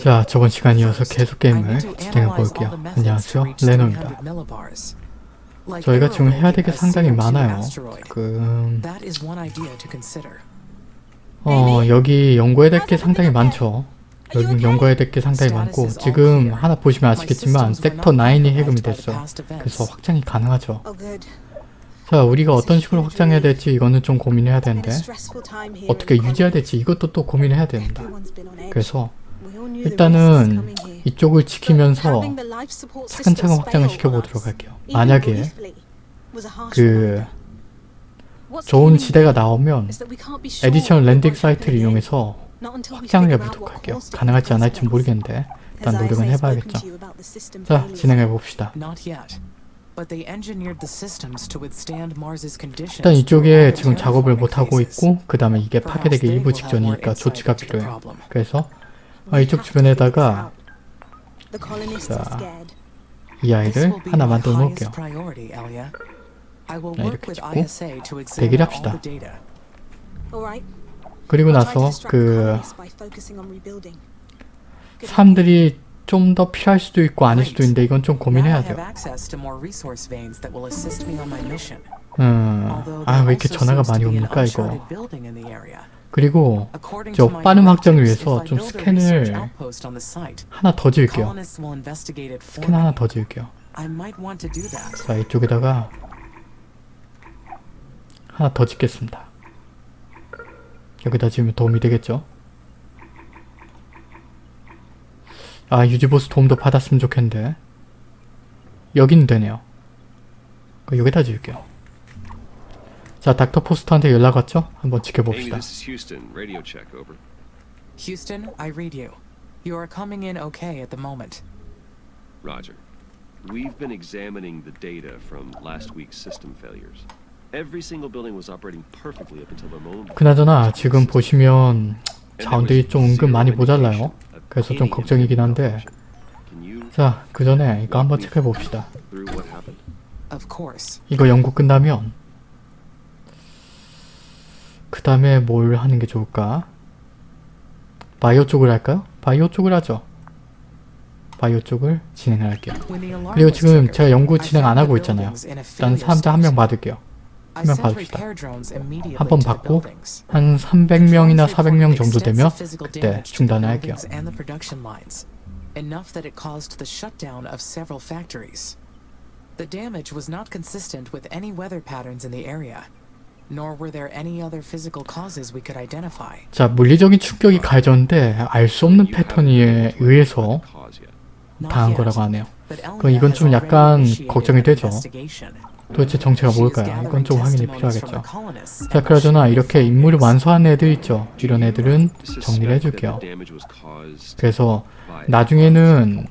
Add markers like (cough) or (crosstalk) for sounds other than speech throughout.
자, 저번 시간이어서 계속 게임을 진행해 볼게요. 안녕하세요, 레노입니다. 저희가 지금 해야 될 게 상당히 많아요. 그... 어, 여기 연구해야 될 게 상당히 많죠. 여기 연구해야 될 게 상당히 많고 지금 하나 보시면 아시겠지만 섹터 9이 해금이 됐어요. 그래서 확장이 가능하죠. 자, 우리가 어떤 식으로 확장해야 될지 이거는 좀 고민해야 되는데 어떻게 유지해야 될지 이것도 또 고민해야 됩니다. 그래서 일단은 이쪽을 지키면서 차근차근 확장을 시켜보도록 할게요. 만약에 그 좋은 지대가 나오면 additional landing site를 이용해서 확장을 해보도록 할게요. 가능할지 안 할지 모르겠는데 일단 노력은 해봐야겠죠. 자, 진행해봅시다. 일단 이쪽에 지금 작업을 못하고 있고 그 다음에 이게 파괴되기 일부 직전이니까 조치가 필요해요. 그래서 아, 이쪽 주변에다가 자, 이 아이를 하나 만들어 놓을게요. 자, 이렇게 짓고 대기를 합시다. 그리고 나서 그 사람들이 좀 더 필요할 수도 있고 아닐 수도 있는데 이건 좀 고민해야 돼요. 음, 아왜 이렇게 전화가 많이 옵니까 이거. 그리고 저 빠른 확장을 위해서 좀 스캔을 하나 더 지을게요. 스캔 하나 더 지을게요. 자 이쪽에다가 하나 더 짓겠습니다. 여기다 지으면 도움이 되겠죠? 아 유지보스 도움도 받았으면 좋겠는데 여기는 되네요. 여기다 지을게요. 자, 닥터 포스터한테 연락 왔죠? 한번 지켜봅시다. Houston, I read you. You are coming in okay at the moment. Roger. We've been examining the data from last week's system failures. Every single building was operating perfectly up until the moment. 그나저나 지금 보시면 자원들이 좀 은근 많이 모자라요. 그래서 좀 걱정이긴 한데 자, 그 전에 이거 한번 체크해 봅시다. 이거 연구 끝나면 그 다음에 뭘 하는 게 좋을까? 바이오 쪽을 할까요? 바이오 쪽을 하죠. 바이오 쪽을 진행을 할게요. 그리고 지금 제가 연구 진행 안 하고 있잖아요. 일단 사람들 한 명 받을게요. 한 명 받읍시다. 한 번 받고 한 300명이나 400명 정도 되면 그때 중단을 할게요. Enough that it caused the shutdown of several factories. The damage was not consistent with any weather patterns in the area. 자, 물리적인 충격이 가해졌는데 알 수 없는 패턴에 의해서 당한 거라고 하네요. 그럼 이건 좀 약간 걱정이 되죠. 도대체 정체가 뭘까요? 이건 좀 확인이 필요하겠죠. 자, 그러잖아 이렇게 임무를 완수한 애들 있죠. 이런 애들은 정리를 해줄게요. 그래서 나중에는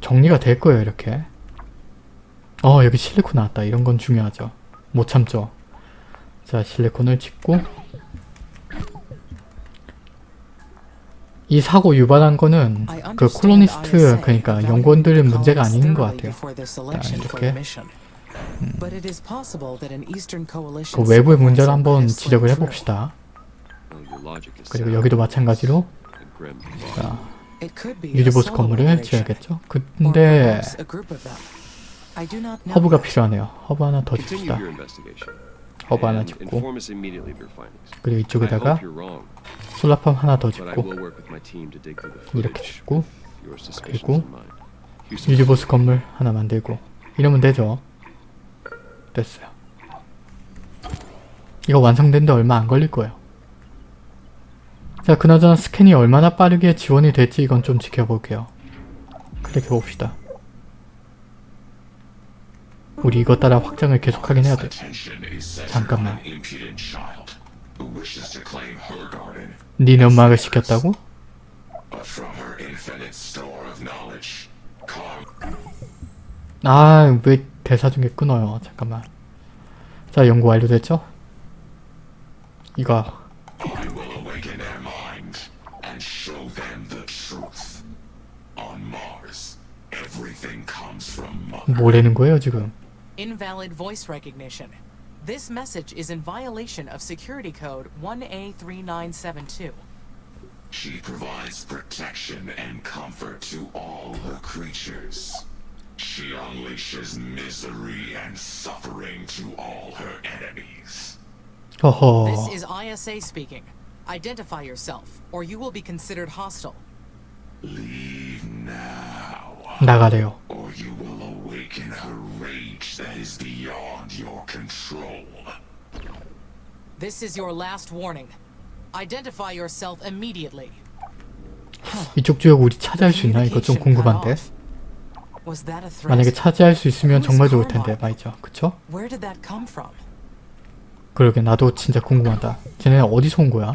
정리가 될 거예요, 이렇게. 어, 여기 실리콘 나왔다. 이런 건 중요하죠. 못 참죠. 자 실리콘을 짓고 이 사고 유발한 거는 그 콜로니스트 그러니까 연구원들의 문제가 아닌 것 같아요. 자, 이렇게 음. 그 외부의 문제를 한번 지적을 해봅시다. 그리고 여기도 마찬가지로 자, 유지보수 건물을 지어야겠죠. 근데 허브가 필요하네요. 허브 하나 더 줍시다. 허브 하나 짓고 그리고 이쪽에다가 solar farm 하나 더 짓고 이렇게 짓고 그리고 유지보스 건물 하나 만들고 이러면 되죠? 됐어요. 이거 완성된데 얼마 안 걸릴 거예요. 자 그나저나 스캔이 얼마나 빠르게 지원이 될지 이건 좀 지켜볼게요. 클릭해 봅시다 우리 이거 따라 확장을 계속하긴 해야 돼. 잠깐만. 니네 엄마가 시켰다고? 아, 왜 대사 중에 끊어요. 잠깐만. 자, 연구 완료됐죠? 이거. 뭐라는 거예요, 지금? Invalid voice recognition. This message is in violation of security code 1A3972. She provides protection and comfort to all her creatures. She unleashes misery and suffering to all her enemies. 허허. This is ISA speaking. Identify yourself, or you will be considered hostile. Leave now, 나가래요. or you will awaken her rage that is beyond your control. This is your last warning. Identify yourself immediately. 이쪽 지역 우리 차지할 수 있나? 이거 좀 궁금한데. Was that a threat? 만약에 차지할 수 있으면 정말 좋을 텐데 말이죠. 그쵸? Where did that come from? 그러게 나도 진짜 궁금하다. 쟤네 어디서 온 거야?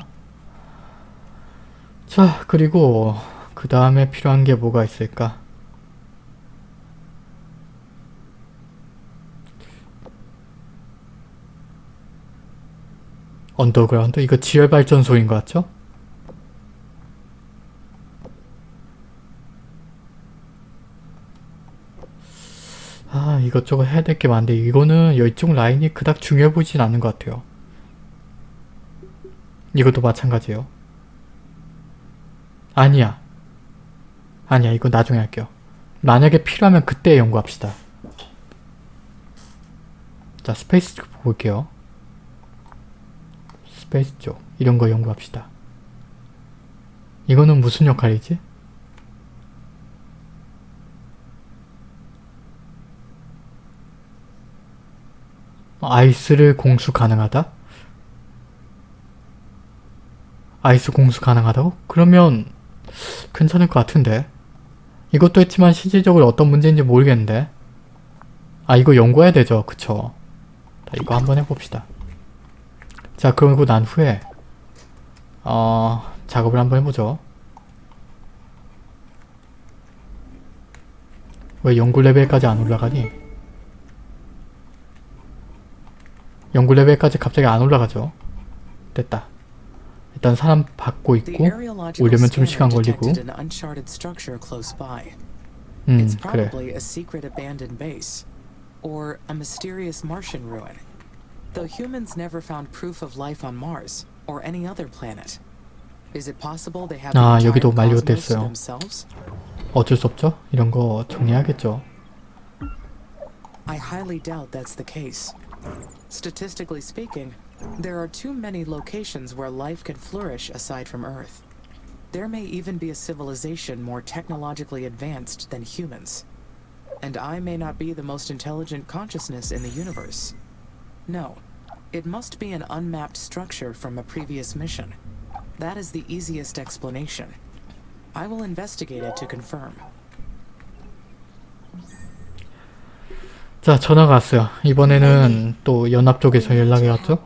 자 그리고 그 다음에 필요한 게 뭐가 있을까? 언더그라운드? 이거 지열발전소인 것 같죠? 아 이것저것 해야 될 게 많은데 이거는 이쪽 라인이 그닥 중요해 보이진 않는 것 같아요. 이것도 마찬가지예요. 아니야. 아니야 이거 나중에 할게요. 만약에 필요하면 그때 연구합시다. 자 space 쪽 볼게요. space 쪽 이런 거 연구합시다. 이거는 무슨 역할이지? ice를 공수 가능하다? ice 공수 가능하다고? 그러면 괜찮을 것 같은데 이것도 했지만 실질적으로 어떤 문제인지 모르겠는데 아 이거 연구해야 되죠 그쵸 자 이거 한번 해봅시다 자 그러고 난 후에 어 작업을 한번 해보죠. 왜 연구 레벨까지 안 올라가니? 연구 레벨까지 갑자기 안 올라가죠? 됐다. 일단 사람 받고 있고 오려면 좀 시간 걸리고. 음 그래 Though humans never found proof of life on Mars or any other planet. Is it possible they have 아, the 여기도 entire cosmos to 만료됐어요. themselves? 어쩔 수 없죠 이런 거 정리하겠죠 I highly doubt that's the case. Statistically speaking, there are too many locations where life can flourish aside from Earth. There may even be a civilization more technologically advanced than humans. And I may not be the most intelligent consciousness in the universe. No, it must be an unmapped structure from a previous mission. That is the easiest explanation. I will investigate it to confirm. 자 전화가 왔어요 이번에는 또 연합 쪽에서 연락이 왔죠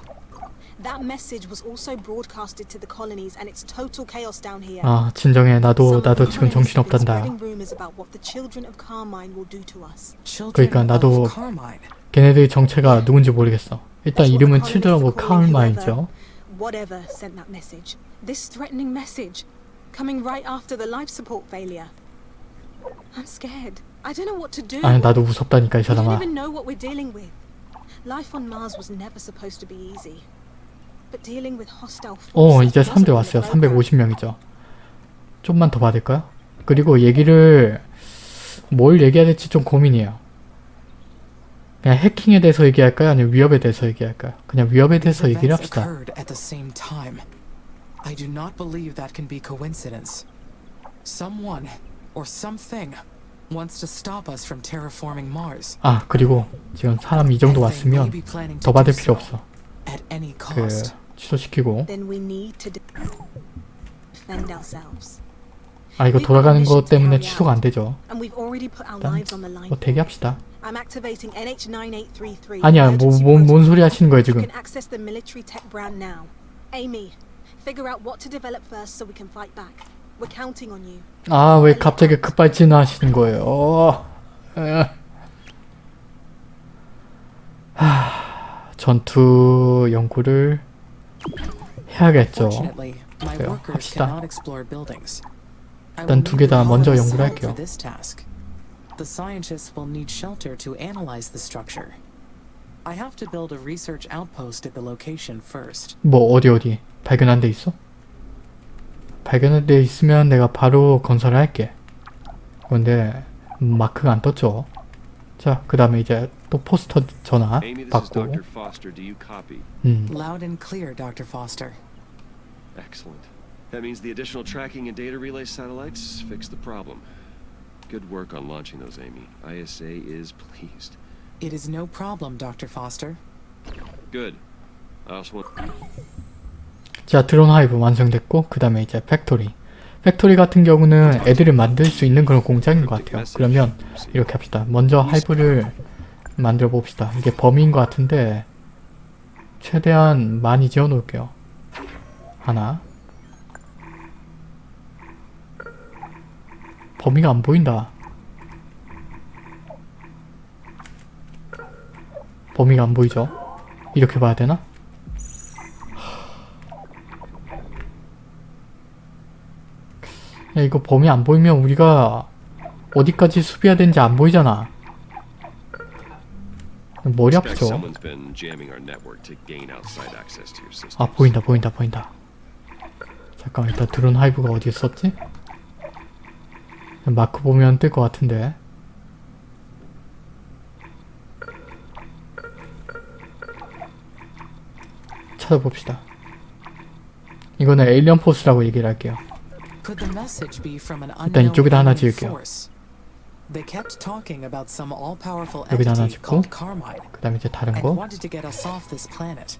That message was also broadcasted to the colonies and it's total chaos down here. 아 진정해 나도 Some 나도 지금 colonists 정신 have been 없단다 spreading rumors about what the children of Carmine will do to us. Children 그러니까 나도 of Carmine. 걔네들의 정체가 누군지 모르겠어 일단 That's what 이름은 the 칠드런 오브 colonists are calling 카울마이죠 Whatever sent that message. This threatening message. Coming right after the life support failure. I'm scared. I don't know what to do. 아니 나도 무섭다니까 이 We don't 사람아 even know what we're dealing with. Life on Mars was never supposed to be easy. 어 forces 이제 wasn't 3대 in 왔어요 the program. 350명이죠 좀만 더 받을까요? 그리고 얘기를 뭘 얘기해야 될지 좀 고민이에요 그냥 해킹에 대해서 얘기할까요? 아니면 위협에 대해서 얘기할까요? 그냥 위협에 대해서 얘기를 합시다. I do not believe that can be coincidence. Someone or something wants to stop us from terraforming Mars. 아 그리고 지금 사람 이 정도 왔으면 더 받을 필요 없어 그 cost. 취소시키고 Then we need to de- defend ourselves. 아 이거 돌아가는 것 때문에 취소가 안 되죠 And we've already put our 일단 lives on the line. 뭐 대기합시다 I'm activating NH9833. 아니야 뭐, 뭐, 뭔. 소리 하시는 거예요 You 지금 can access the military tech brand now. Amy, figure out what to develop first so we can fight back. We're counting on you. 아왜 갑자기 급발진 하시는 거예요 어. 하, 전투 연구를 해야겠죠 그래요. workers 합시다. 일단 두 개 다 먼저 colonists' 연구를 help 할게요. for this task. The scientists will need shelter to analyze the structure. I have to build a research outpost at the location first. 뭐 어디 어디 발견한 데 있어? 발견돼 있으면 내가 바로 건설을 할게. 그런데 마크가 안 떴죠. 자, 그 다음에 이제 또 포스터 전화 받고? 음, Loud and clear, Dr. Foster. Excellent. That means the additional tracking and data relay satellites fixed the problem. Good work on launching those, Amy. ISA is pleased. It is no problem, Dr. Foster. Good. I also want. 자 드론 hive 완성됐고 그 다음에 이제 factory factory 같은 경우는 애들을 만들 수 있는 그런 공장인 것 같아요 그러면 이렇게 합시다 먼저 hive를 만들어 봅시다. 이게 범위인 것 같은데 최대한 많이 지어 놓을게요. 하나. 범위가 안 보인다. 범위가 안 보이죠? 이렇게 봐야 되나? 야 이거 범위 안 보이면 우리가 어디까지 수비해야 되는지 안 보이잖아 머리 아프죠? 아 보인다 보인다 보인다 잠깐 일단 드론 hive가 어디 있었지? 마크 보면 뜰 것 같은데 찾아봅시다 이거는 alien force라고 얘기를 할게요 일단 이쪽에다 하나 지을게요. force? They kept talking about some all-powerful 여기다 하나 entity 짓고. called Carmine 그 다음에 이제 다른 and 거 wanted to get us off this planet.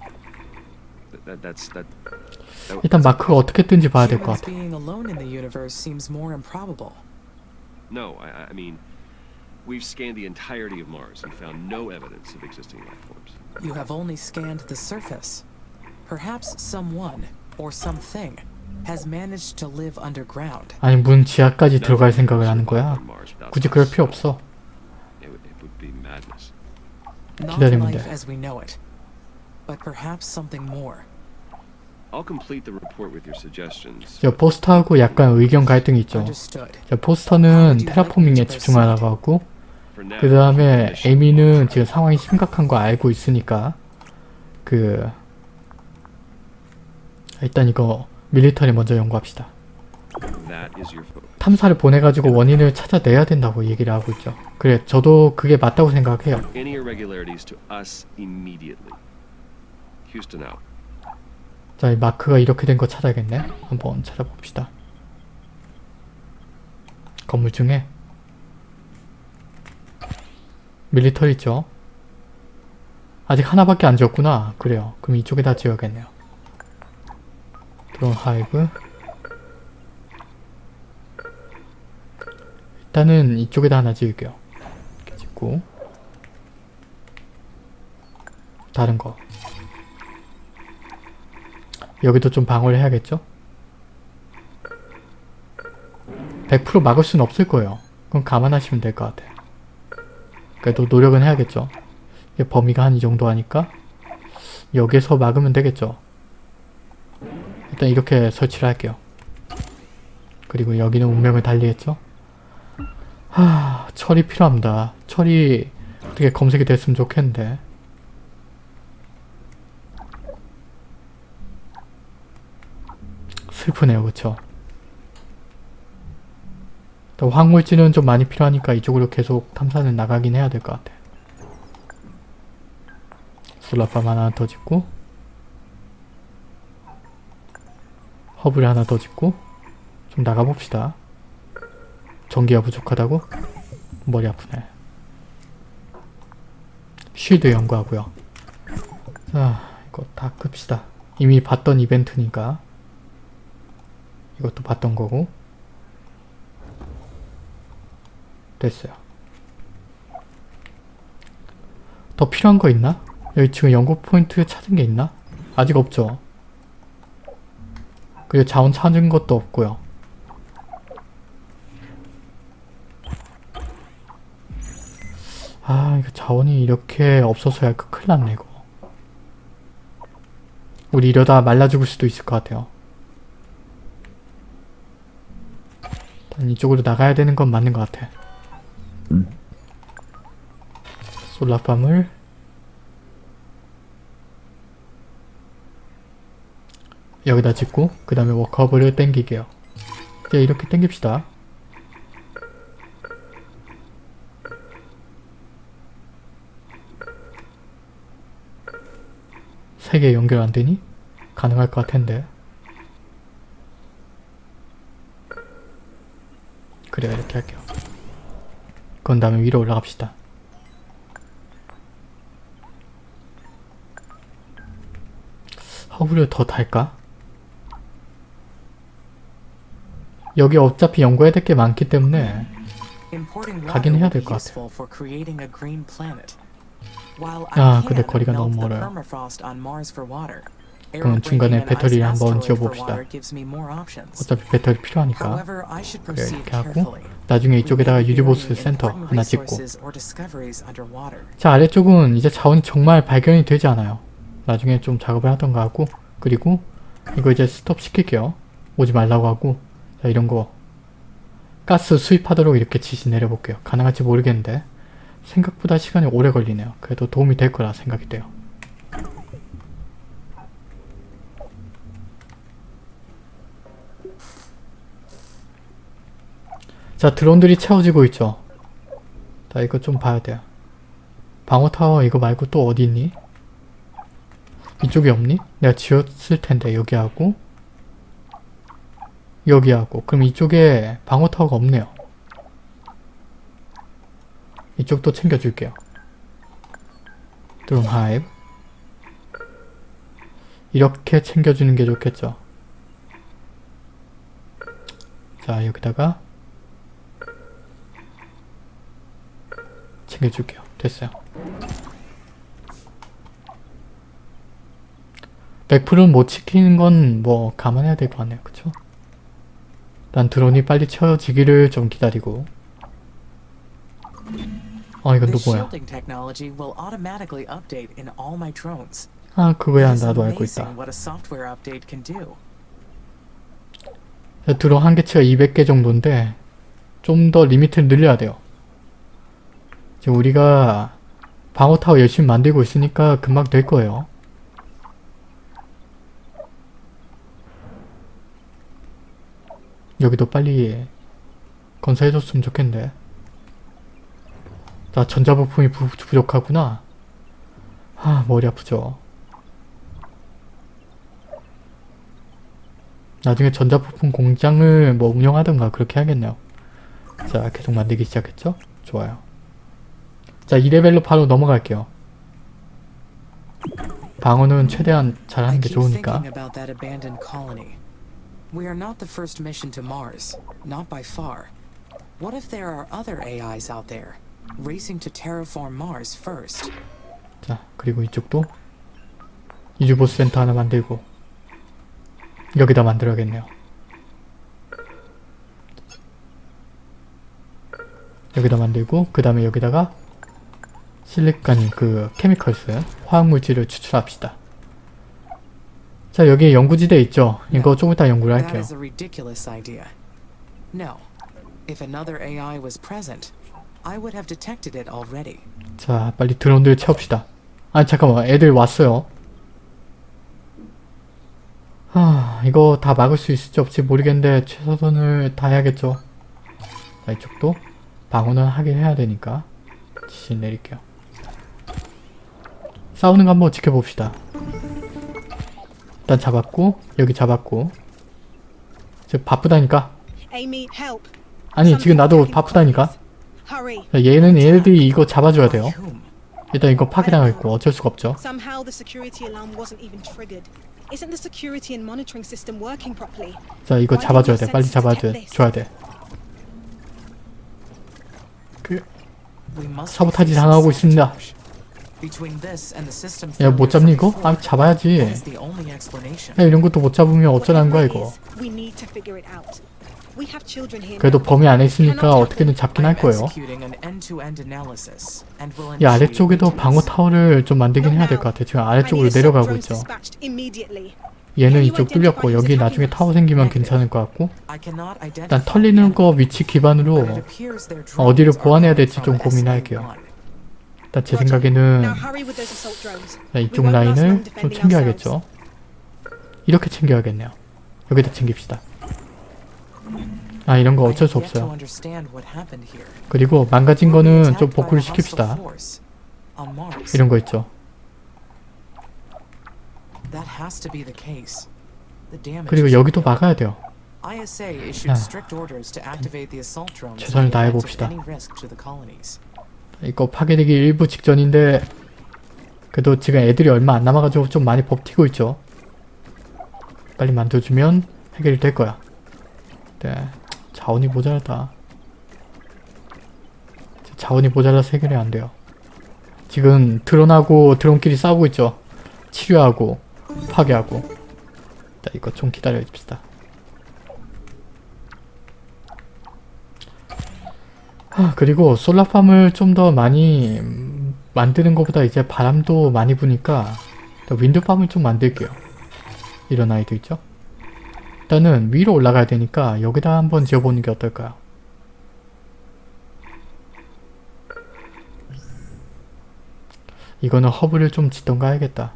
That, that, that's that. that 일단 that's- 마크가 어떻게 뜬지 봐야 될 것 Humans 같아 being alone in the universe seems more improbable. No, I, I mean, we've scanned the entirety of Mars and found no evidence of existing life forms. You have only scanned the surface. Perhaps someone or something has managed to live underground. 아니 문 지하까지 들어갈 생각을 하는 거야 굳이 그럴. 필요 없어 기다리면 돼. as we know it, but perhaps something more. I'll complete the report with your suggestions. 저 포스터하고 약간 의견 갈등이 있죠. 저 포스터는 테라포밍에 집중하라고 하고 그 다음에 에미는 지금 상황이 심각한 거 알고 있으니까 그 일단 이거 밀리터리 먼저 연구합시다. 탐사를 보내가지고 원인을 찾아내야 된다고 얘기를 하고 있죠 그래 저도 그게 맞다고 생각해요. 자, 이 마크가 이렇게 된 거 찾아야겠네. 한번 찾아봅시다. 건물 중에 밀리터리 있죠? 아직 하나밖에 안 지었구나. 그래요. 그럼 이쪽에다 지어야겠네요. 드론 하이브 일단은 이쪽에다 하나 지을게요. 이렇게 짓고 다른 거 여기도 좀 방어를 해야겠죠? 100% 막을 수는 없을 거예요. 그건 감안하시면 될 것 같아요. 그래도 노력은 해야겠죠. 범위가 한 이 정도 하니까 여기서 막으면 되겠죠. 일단 이렇게 설치를 할게요. 그리고 여기는 운명을 달리겠죠? 하... 철이 필요합니다. 철이 어떻게 검색이 됐으면 좋겠는데 슬프네요 그쵸 또 황물질은 좀 많이 필요하니까 이쪽으로 계속 탐사는 나가긴 해야 될 것 같아 솔라팜 하나 더 짓고 허브를 하나 더 짓고 좀 나가봅시다. 전기가 부족하다고? 머리 아프네. 쉴드 연구하고요. 자 이거 다 끕시다. 이미 봤던 이벤트니까. 이것도 봤던 거고. 됐어요. 더 필요한 거 있나? 여기 지금 연구 포인트 찾은 게 있나? 아직 없죠 그리고 자원 찾은 것도 없고요. 아 이거 자원이 이렇게 없어서야 그 큰일 났네 이거. 우리 이러다 말라 죽을 수도 있을 것 같아요. 이쪽으로 나가야 되는 건 맞는 것 같아. 솔라팜을 여기다 짓고 그 다음에 워커블을 땡기게요. 이제 이렇게 당깁시다. 세 개 연결 안 되니? 가능할 것 같은데. 그래요, 이렇게 할게요. 그런 다음에 위로 올라갑시다. 허브를 더 달까? 여기 어차피 연구해야 될 게 많기 때문에 가긴 해야 될 것. While 아, 근데 거리가 너무 멀어요. 그러면 중간에 배터리를 한번 지어봅시다. 어차피 배터리 필요하니까 그래 이렇게 하고. 나중에 이쪽에다가 유리보스 센터 하나 짓고. 자 아래쪽은 이제 자원이 정말 발견이 되지 않아요. 나중에 좀 작업을 하던가 하고 그리고 이거 이제 스톱 시킬게요. 오지 말라고 하고 자 이런 거 가스 수입하도록 이렇게 지시 내려볼게요. 가능할지 모르겠는데 생각보다 시간이 오래 걸리네요. 그래도 도움이 될 거라 생각이 돼요. 자 드론들이 채워지고 있죠. 자 이거 좀 봐야 돼요. 방어타워 이거 말고 또 어디 있니? 이쪽에 없니? 내가 지었을 텐데 여기하고 여기하고 그럼 이쪽에 방어타워가 없네요. 이쪽도 챙겨줄게요. 드론 하이브 이렇게 챙겨주는 게 좋겠죠. 자 여기다가 챙겨줄게요. 됐어요. 100%는 못 지키는 건 뭐 감안해야 될 것 같네요. 그쵸? 난 드론이 빨리 채워지기를 좀 기다리고 어 이건 drones. 아 그거야 나도 알고 있다. 드론 한계치가 200개 정도인데 좀 더 리미트를 늘려야 돼요. 지금 우리가 방어타워 열심히 만들고 있으니까 금방 될 거예요. 여기도 빨리 건설해줬으면 좋겠는데. 나 전자부품이 부, 부족하구나. 아 머리 아프죠. 나중에 전자부품 공장을 뭐 운영하든가 그렇게 해야겠네요. 자 계속 만들기 시작했죠? 좋아요. 자 2레벨로 바로 넘어갈게요. 방어는 최대한 잘하는 게 좋으니까 We are not the first mission to Mars, not by far. What if there are other AIs out there, racing to terraform Mars first? 자 그리고 이쪽도 이주보스 센터 하나 만들고 여기다 만들어야겠네요. 여기다 만들고 그 다음에 여기다가 실리카니 그 케미컬스 화학물질을 추출합시다. 자 여기 연구지대 있죠? 이거 조금 이따 연구를 할게요. 자 빨리 드론들 채웁시다. 아니 잠깐만 애들 왔어요. 하 이거 다 막을 수 있을지 없지 모르겠는데 최선을 다해야겠죠. 자 이쪽도 방어는 하긴 해야 되니까 지시 내릴게요. 싸우는 거 한번 지켜봅시다. 일단 잡았고 여기 잡았고 지금 바쁘다니까. 아니 지금 나도 바쁘다니까 얘는 얘네들이 이거 잡아줘야 돼요. 일단 이거 파괴당했고 어쩔 수가 없죠. 자 이거 잡아줘야 돼 빨리 잡아줘야 줘야 돼 그, 사보타지 당하고 있습니다 야 못 잡니 이거? 아 잡아야지 that is the only explanation. 야 이런 것도 못 잡으면 어쩌라는 거야 이거 그래도. 범위 안에 있으니까 어떻게든 잡긴 할 거예요 executing an end-to-end analysis and will 이 아래쪽에도. 방어 타워를 좀 만들긴 해야 될. 것 같아 지금 아래쪽으로 내려가고 있죠. 얘는 이쪽 뚫렸고 여기 나중에 타워 생기면 괜찮을 것 같고 일단 identify 털리는 거 위치 기반으로 어디를 보완해야 될지 좀 고민할게요 SM1. 일단 제. 생각에는 이쪽 라인을 좀 챙겨야겠죠 이렇게 챙겨야겠네요 여기다 챙깁시다 아 이런 거 어쩔 수 없어요. 그리고 망가진 거는 좀 복구를 시킵시다. 이런 거 있죠. 그리고 여기도. 막아야 돼요. 아. 최선을 다해봅시다. 이거 파괴되기 일부 직전인데 그래도 지금 애들이 얼마 안 남아가지고 좀 많이 버티고 있죠. 빨리 만들어주면 해결이 될 거야. 네, 자원이 모자라다. 자원이 모자라서 해결이 안 돼요. 지금 드론하고 드론끼리 싸우고 있죠. 치료하고 파괴하고. 자, 이거 좀 기다려 줍시다. 아, 그리고 솔라팜을 좀 더 많이 음, 만드는 것보다 이제 바람도 많이 부니까 더 윈드팜을 좀 만들게요. 이런 아이도 있죠. 일단은 위로 올라가야 되니까 여기다 한번 지어보는 게 어떨까요? 이거는 허브를 좀 짓던가 해야겠다.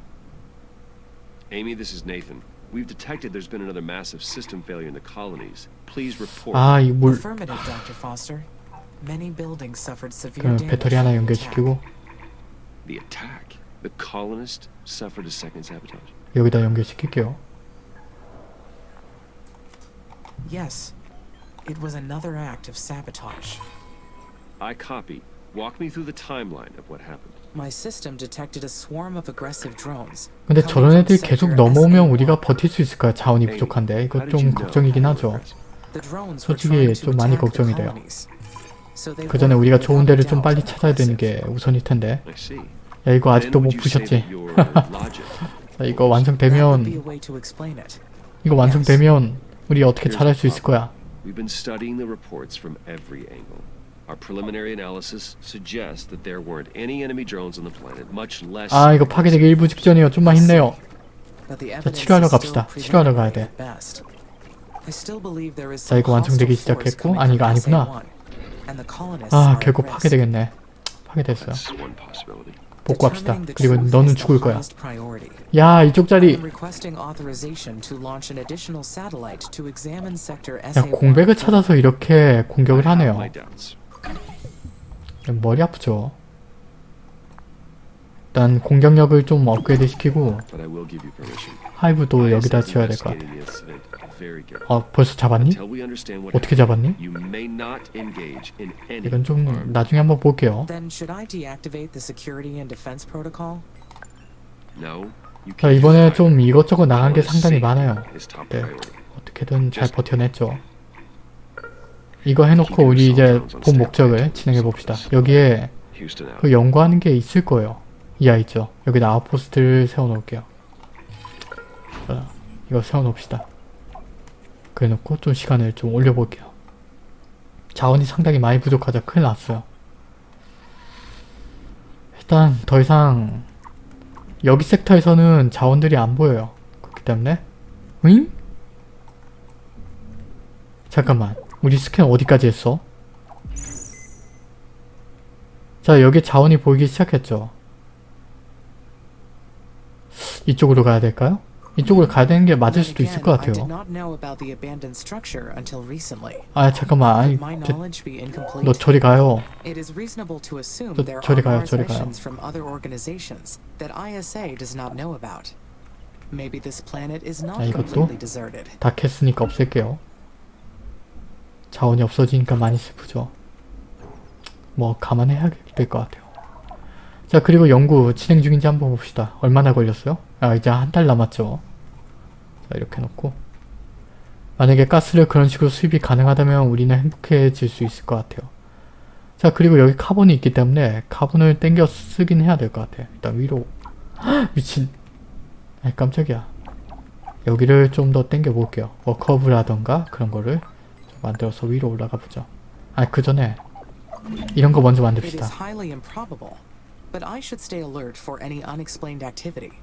Amy, this is Nathan. We've detected there's been another massive system failure in the colonies. Please report. 아, 이 물, Affirmative, Dr. Foster. 그럼 damage 배터리 하나 from the attack. 연결시키고 The attack. The colonists suffered a second sabotage. 여기다 연결시킬게요. Yes. It was another act of sabotage. I copy. Walk me through the timeline of what happened. My system detected a swarm of aggressive drones. 근데 저런 애들이 계속 넘어오면 SA1. 우리가 버틸 수 있을까요? 자원이 부족한데 이거 좀 걱정이긴 하죠. 솔직히 좀 많이 걱정이 돼요. 그 전에 우리가 좋은 데를 좀 빨리 찾아야 되는. 게 우선일 텐데. 야 이거 아직도 못 logic 자, 이거 완성되면. 이거 완성되면 우리 어떻게 잘할 수 있을 거야. We've been studying the reports from every angle. Our preliminary analysis suggests that there weren't any enemy drones on the planet, much less. 아 이거 파괴되기 일부 직전이에요. 좀만 힘내요. Evidence 치료하러 갑시다. 치료하러 가야 돼. 자, 이거 완성되기 시작했고, 아니, 이거 아니구나. 아 결국. 파괴되겠네. 파괴됐어요. 복구합시다. 그리고 너는 죽을 거야. 야 이쪽 자리 야 SA1. 공백을 찾아서 이렇게 공격을 하네요. 머리 아프죠. 일단 공격력을 좀 업그레이드 시키고. 하이브도 여기다 지어야 될 것 같아. 어 벌써 잡았니? 어떻게 잡았니? 이건 좀 나중에 한번 볼게요. 자 이번에 좀. 이것저것 나간 게 상당히 많아요. 네. 어떻게든 잘 버텨냈죠. 이거 해놓고 우리 이제 본 목적을 진행해 봅시다. 여기에. 그 연구하는 게 있을 거예요. 이 아이죠. 여기다 아웃포스트를 세워놓을게요. 자, 이거 세워놓읍시다. 그래놓고 좀 시간을 좀 올려볼게요. 자원이 상당히 많이 부족하자 큰일 났어요. 일단 더 이상 여기 섹터에서는 자원들이 안 보여요. 그렇기 때문에 응? 잠깐만 우리 스캔 어디까지 했어? 자 여기 자원이 보이기 시작했죠. 이쪽으로 가야 될까요? 이쪽으로 가야 되는 게 맞을 수도 있을 것 같아요. 아 잠깐만 아니 incomplete? 너 저리 가요. 저- 저리 가요, 저리 가요. 자, 이것도. 다 캤으니까 없앨게요. 자원이 없어지니까 많이 슬프죠. 뭐 감안해야 될 것 같아요. 자 그리고 연구 진행 중인지 한번 봅시다. 얼마나 걸렸어요? 아 이제 한 달 남았죠. 자 이렇게 놓고 만약에 가스를 그런 식으로 수입이 가능하다면 우리는 행복해질 수 있을 것 같아요. 자 그리고 여기 카본이 있기 때문에 카본을 땡겨 쓰긴 해야 될 것 같아요. 일단 위로 헉, 미친 아이 깜짝이야. 여기를 좀 더 땡겨 볼게요. 워커브라던가 그런 거를 좀 만들어서 위로 올라가 보죠. 아 그 전에 이런 거 먼저 만듭시다. But I should stay alert for any unexplained activity.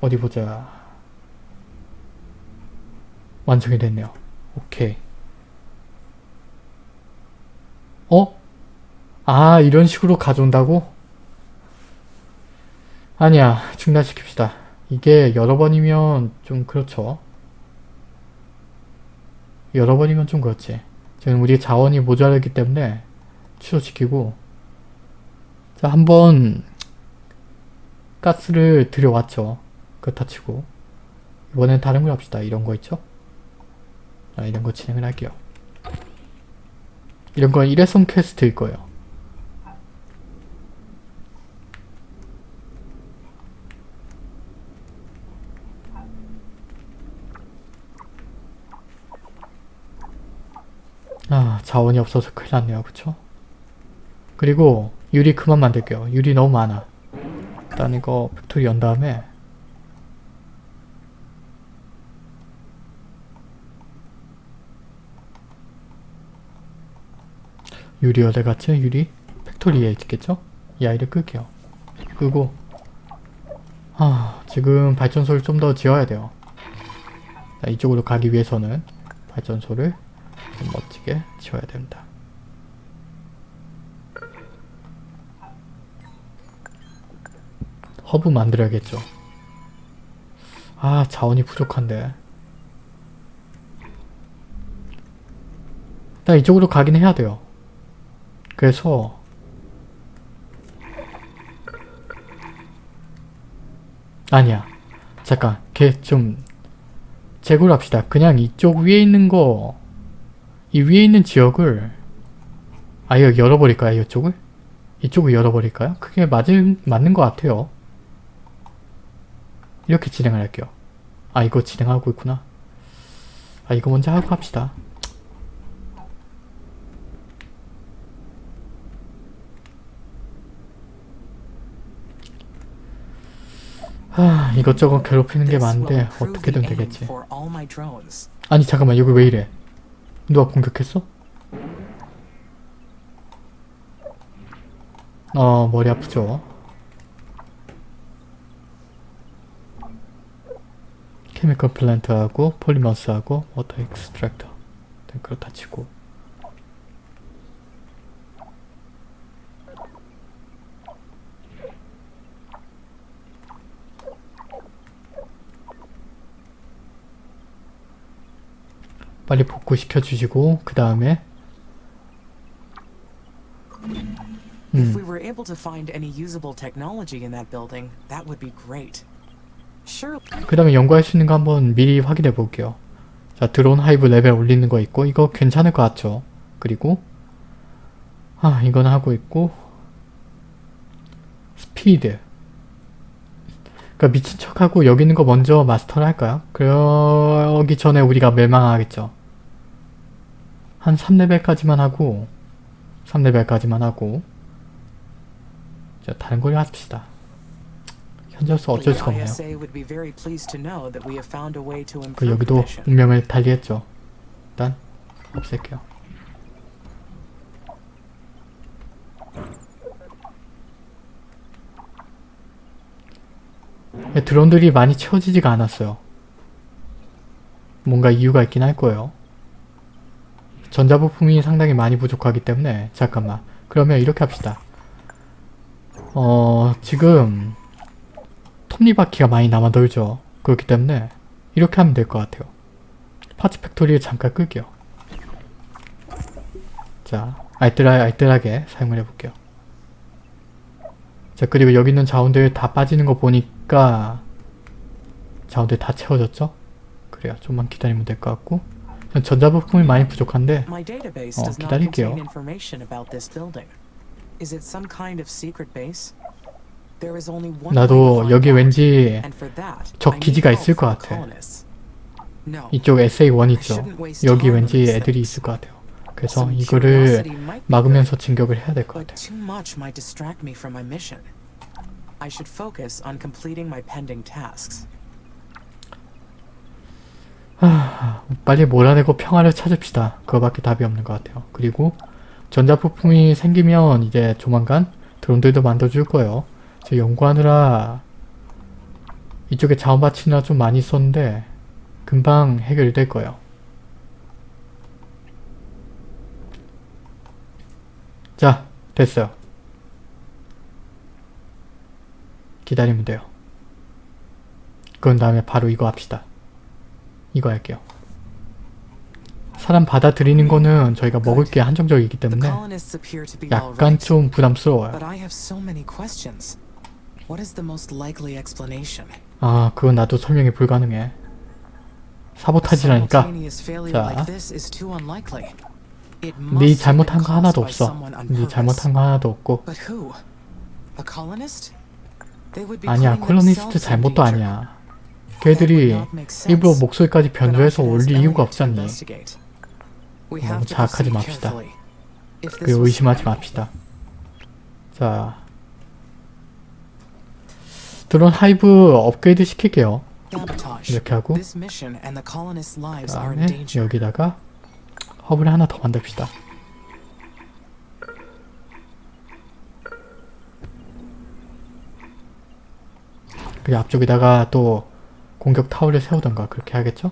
어디 보자. 완성이 됐네요. 오케이. 어? 아 이런 식으로 가져온다고? 아니야 중단시킵시다. 이게 여러 번이면 좀 그렇죠. 열어버리면 좀 그렇지. 지금 우리 자원이 모자라기 때문에 취소시키고 자 한번 가스를 들여왔죠. 그렇다 치고 이번엔 다른 걸 합시다. 이런 거 있죠? 자, 이런 거 진행을 할게요. 이런 건 일회성 퀘스트일 거예요. 아 자원이 없어서 큰일 났네요 그쵸? 그리고 유리 그만 만들게요 유리 너무 많아 일단 이거 factory 연 다음에 유리 어디 갔지? 유리? factory에 있겠죠? 이 아이를 끌게요 끄고 아 지금 발전소를 좀 더 지어야 돼요 자, 이쪽으로 가기 위해서는 발전소를 좀 멋지게 지어야 됩니다. 허브 만들어야겠죠. 아 자원이 부족한데. 일단 이쪽으로 가긴 해야 돼요. 그래서 아니야. 잠깐 걔좀 재고를 합시다. 그냥 이쪽 위에 있는 거 이 위에 있는 지역을 아예 열어버릴까요? 이쪽을? 이쪽을 열어버릴까요? 그게 맞은, 맞는 것 같아요. 이렇게 진행을 할게요. 아 이거 진행하고 있구나. 아 이거 먼저 하고 합시다. 아 이것저것 괴롭히는 게 많은데 어떻게든 되겠지. 아니 잠깐만 여기 왜 이래? 누가 공격했어? 어 머리 아프죠? 케미컬 플랜트하고 폴리머스하고 워터 익스트랙터 네, 그렇다 치고 빨리 복구시켜 주시고 그 다음에 If 음 we were able to find any usable technology in that building, that would be great. 그 다음에 연구할 수 있는 거 한번 미리 확인해 볼게요. 자 드론 hive 레벨 올리는 거 있고 이거 괜찮을 것 같죠. 그리고 아 이건 하고 있고 스피드 그러니까 미친 척하고 여기 있는 거 먼저 마스터를 할까요? 그러기 전에 우리가 멸망하겠죠. 한 3레벨까지만 하고 3레벨까지만 하고 자 다른 걸 합시다. 현재로서 어쩔 수가 없네요. 그 여기도. 운명을 달리했죠. 일단 없앨게요. 네, 드론들이 많이 채워지지가 않았어요. 뭔가 이유가 있긴 할 거예요. 전자부품이 상당히 많이 부족하기 때문에 잠깐만 그러면 이렇게 합시다. 어 지금 톱니바퀴가 많이 남아 돌죠. 그렇기 때문에 이렇게 하면 될 것 같아요. parts factory를 잠깐 끌게요. 자, 알뜰하, 알뜰하게 사용을 해볼게요. 자, 그리고 여기 있는 자원들 다 빠지는 거 보니까 자원들 다 채워졌죠? 그래요. 좀만 기다리면 될 것 같고 전 전자부품이 많이 부족한데 어, 기다릴게요. contain information about this building. Is it some kind of secret base? 나도 여기 왠지 need 기지가 있을 것 같아. 이쪽 SA1 있죠? 여기 왠지 애들이 있을 것 같아요. 그래서 이거를 막으면서 진격을 해야 될 것 같아요. tasks. 빨리 몰아내고 평화를 찾읍시다. 그거밖에 답이 없는 것 같아요. 그리고 전자부품이 생기면 이제 조만간 드론들도 만들어줄 거예요. 저 연구하느라 이쪽에 자원 바치느라 좀 많이 썼는데 금방 해결될 거예요. 자, 됐어요. 기다리면 돼요. 그런 다음에 바로 이거 합시다. 이거 할게요. 사람 받아들이는 거는 저희가 먹을 게 한정적이기 때문에 약간. 좀 부담스러워요. What is the most likely explanation? 아 그건 나도 설명이 불가능해. 사보타지라니까 자. 네 잘못한 거 하나도 없어. 네. 잘못한 거 하나도 없고 아니야 colonist 잘못도. 아니야. 걔들이. 일부러 목소리까지 변조해서 올릴 이유가 없잖니. 너무 자학하지 proceed 맙시다. 그리고 의심하지 맙시다. 자 드론 hive 업그레이드 시킬게요. 이렇게 하고 그 다음에 danger. 여기다가 허브를 하나 더 만듭시다. 그리고 앞쪽에다가 또 공격 타워를 세우던가 그렇게 하겠죠?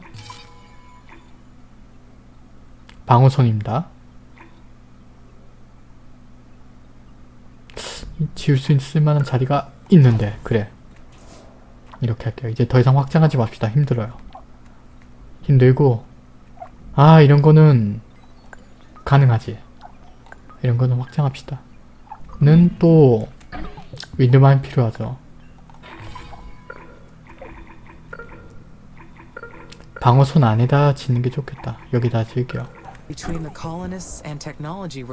방어선입니다. 지을 수 있을 만한 자리가 있는데 그래 이렇게 할게요. 이제 더 이상 확장하지 맙시다. 힘들어요. 힘들고 아 이런 거는 가능하지 이런 거는 확장합시다 는 또 윈드마인 필요하죠 방어선 안에다 짓는 게 좋겠다 여기다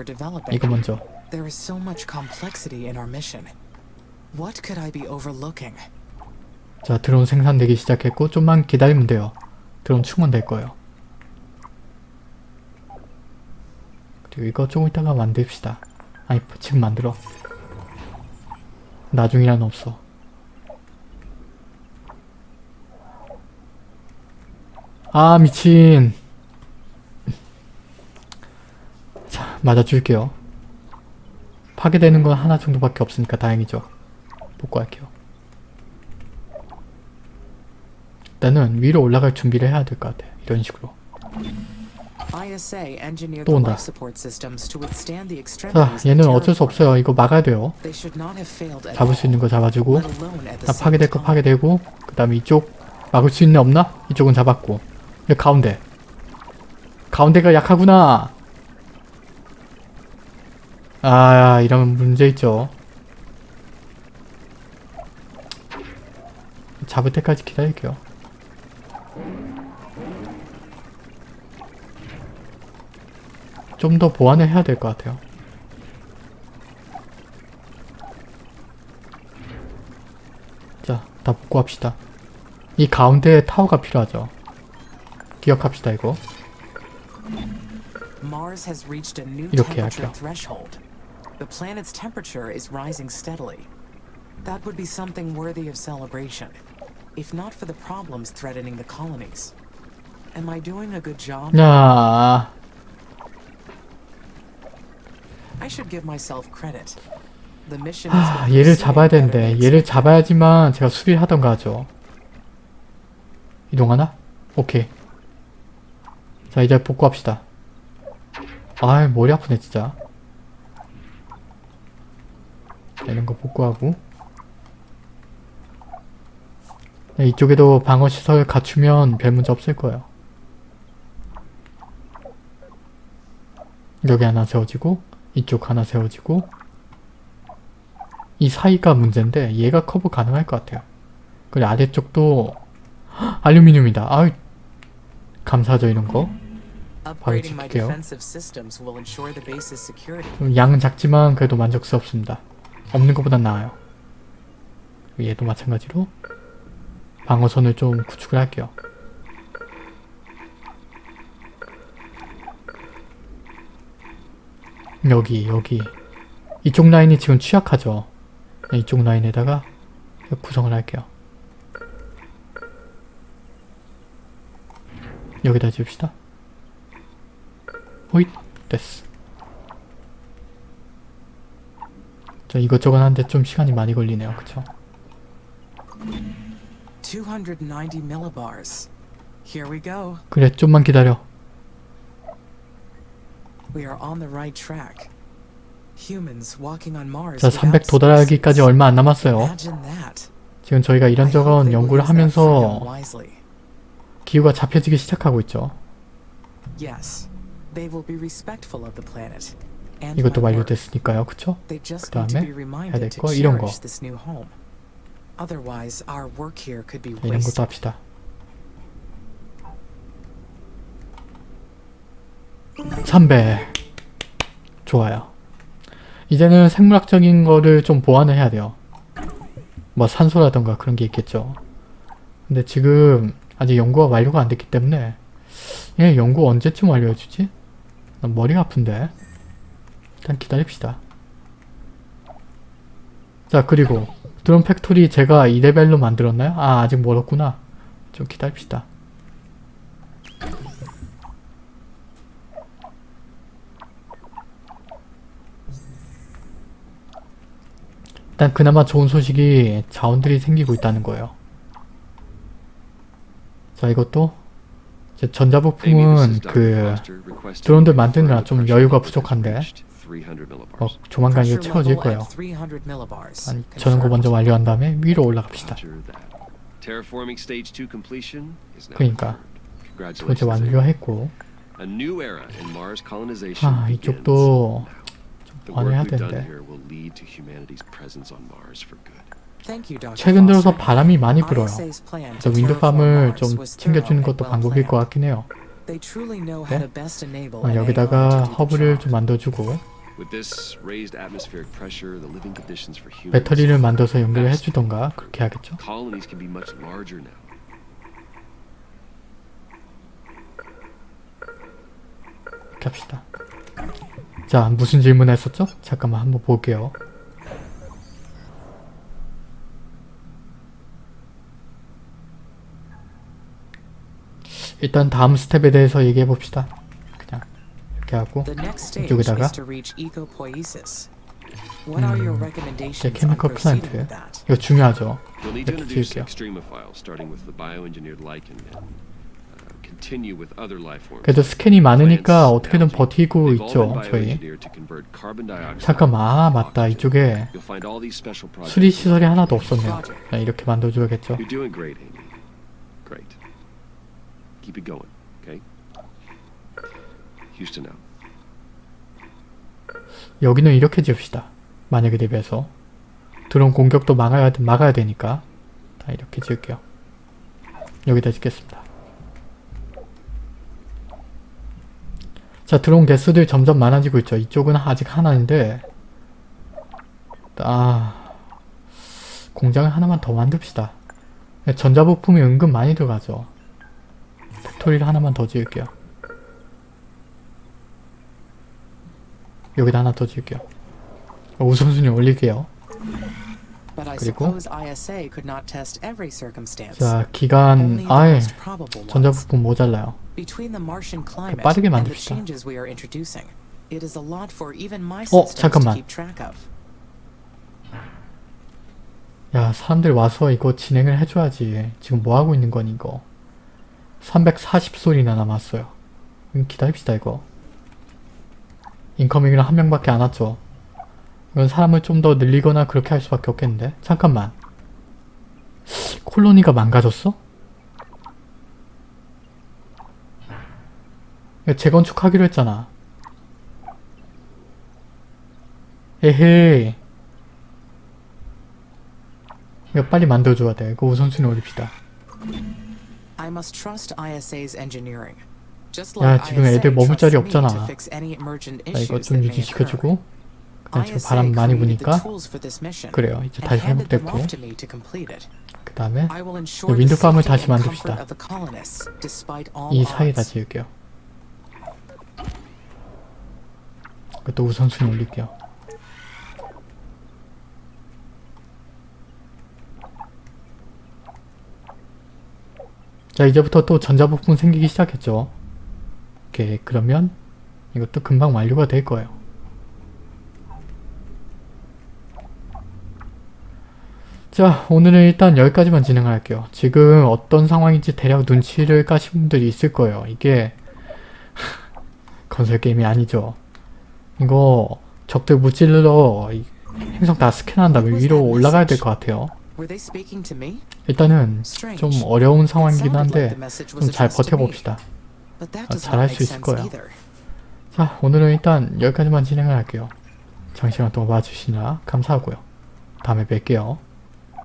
developing, 이거 먼저 there is so much complexity in our mission. What could I be overlooking? 자 드론 생산되기 시작했고 좀만 기다리면 돼요. 드론 충원될 거예요. 그리고 이거 조금 이따가 만듭시다. 아니 지금 만들어. 나중이란 없어. 아 미친. 자 맞아줄게요. 파괴되는 건 하나 정도밖에 없으니까 다행이죠. 복구할게요 일단은 위로 올라갈 준비를 해야 될 것 같아 이런 식으로 또 온다. 자 얘는 어쩔 수. 없어요 이거 막아야 돼요 잡을 수 있는 거 잡아주고 same 파괴될 거. 파괴되고 그 다음에 이쪽 막을 수 있는 애 없나? 이쪽은 잡았고 여기 가운데 가운데가 약하구나 아 이러면 문제 있죠 잡을 때까지 기다릴게요 좀 더 보완을 해야 될 것 같아요 자, 다 복구합시다. 이 가운데 타워가 필요하죠. 기억합시다, 이거. 이렇게 할게요. The planet's temperature is rising steadily. That would be something worthy of celebration, if not for the problems threatening the colonies. Am I doing a good job? 야, I should give myself credit. The mission 하, has been 얘를 잡아야 되는데 얘를. 잡아야지만 제가 수리를 하던가 하죠. 이동하나? 오케이. 자, 이제 복구합시다. 아이, 머리 아프네, 진짜. 자, 이런 거 복구하고. 네, 이쪽에도 방어시설 갖추면 별 문제 없을 거예요. 여기 하나 세워지고, 이쪽 하나 세워지고, 이 사이가 문제인데 얘가 커버 가능할 것 같아요. 그리고 아래쪽도 헉, 알루미늄이다. 아유 감사하죠 이런 거. My 지킬게요. 좀 양은 작지만 그래도 만족스럽습니다. 없는 것보단 나아요. 얘도 마찬가지로 방어선을 좀 구축을 할게요. 여기 여기 이쪽 라인이 지금 취약하죠. 네, 이쪽 라인에다가 구성을 할게요. 여기다 지읍시다. 호잇 됐어. 자 이것저것 하는데 좀 시간이 많이 걸리네요. 그쵸? 290 millibars. Here we go. 그래 좀만 기다려. We are on the right track. Humans walking on Mars. 자 without 300 도달하기까지. 얼마 안 남았어요. 지금 저희가 이런저런 연구를 하면서. 기후가 잡혀지기 시작하고 있죠. Yes, They will be respectful of the planet. 이것도. 완료됐으니까요. 그쵸? 그 다음에 해야 될 거 이런 거. cherish this new home. Otherwise, our work here could be 이런 것도. 합시다. 삼배 좋아요. 이제는 생물학적인 거를 좀 보완을 해야 돼요. 뭐 산소라던가 그런 게 있겠죠. 근데 지금 아직 연구가 완료가 안 됐기 때문에 얘 연구 언제쯤 완료해주지? 난 머리가 아픈데. 일단 기다립시다. 자 그리고 드론 factory 제가 2레벨로 만들었나요? 아 아직 멀었구나. 좀 기다립시다. 일단 그나마 좋은 소식이 자원들이 생기고 있다는 거예요. 자 이것도 전자부품은. 그 드론들 만드느라 좀 여유가 부족한데 reached 300 millibars. 어, 조만간 이거 채워질 거예요. at 300 millibars. 아니 저는 거 먼저 완료한 다음에 위로 올라갑시다. Roger that. Terraforming stage 2 completion is now 그러니까. Amy. 완료했고 아 이쪽도 you, Dr. 최근 들어서. 바람이 많이 불어요. 그래서 to 윈드팜을 좀 챙겨주는 것도 방법일 것. 같긴 해요. 네? 어, 여기다가 허브를. 좀 만들어주고 배터리를 만들어서 연결을 해주던가 그렇게 now. 이렇게 합시다. 자 무슨 질문 했었죠? 잠깐만 한번 볼게요. 일단 다음 스텝에 대해서 얘기해 봅시다. 그냥 이렇게 하고 이쪽에다가 proceeding plant. with that? 이거 중요하죠. 이렇게 지을게요. 그래도 스캔이 많으니까 어떻게든. 버티고 있죠 저희. 잠깐만 아 맞다. 이쪽에 You'll find all these special projects. 수리 시설이 하나도 없었네요. 이렇게 만들어줘야겠죠. 여기는 이렇게 지읍시다. 만약에 대비해서 드론 공격도 막아야 막아야 되니까 다 이렇게 지을게요. 여기다 짓겠습니다. 자 드론 개수들 점점 많아지고 있죠. 이쪽은 아직 하나인데 아 공장을 하나만 더 만듭시다. 전자부품이 은근 많이 들어가죠. 팩토리를 하나만 더 지을게요. 여기다 하나 더 지을게요. 어, 우선순위 올릴게요. 그리고. 자 기간 아예. 전자부품 모자라요. 빠르게 만듭시다. 어, 잠깐만. 야 사람들 와서 이거 진행을 해줘야지. 지금 뭐 하고 있는 거니 이거. 340소리나 남았어요. 음, 기다립시다 이거. 인커밍이랑 한 명밖에 안 왔죠. 이건 사람을 좀 더 늘리거나 그렇게 할 수밖에 없겠는데. 잠깐만. 콜로니가 망가졌어? 재건축하기로 했잖아. 에헤이. 이거 빨리 만들어줘야 돼. 이거 우선순위 올립시다. 야, 지금 애들 머물 자리 없잖아. 자, 이거 좀. 유지시켜주고 그다음 지금 바람 많이 부니까 그래요. 이제 다시 회복됐고. 그 다음에 윈드팜을 다시 만듭시다. 이 사이에다. 지을게요. 그것도 우선순위 올릴게요. 자 이제부터 또 전자부품 생기기 시작했죠. 오케이 그러면 이것도 금방 완료가 될 거예요. 자 오늘은 일단 여기까지만 진행할게요. 지금 어떤 상황인지 대략 눈치를 까신 분들이 있을 거예요. 이게 (laughs) 건설 게임이 아니죠. 이거 적들 무찔러 이 행성 다 스캔한 다음에 위로 올라가야 될 것 같아요. 일단은. 좀 어려운 상황이긴 한데 좀 잘. 버텨봅시다. 아, 잘할 수 있을 거예요. 자 오늘은 일단 여기까지만 진행을 할게요. 장시간 동안 봐주시느라 감사하고요. 다음에 뵐게요.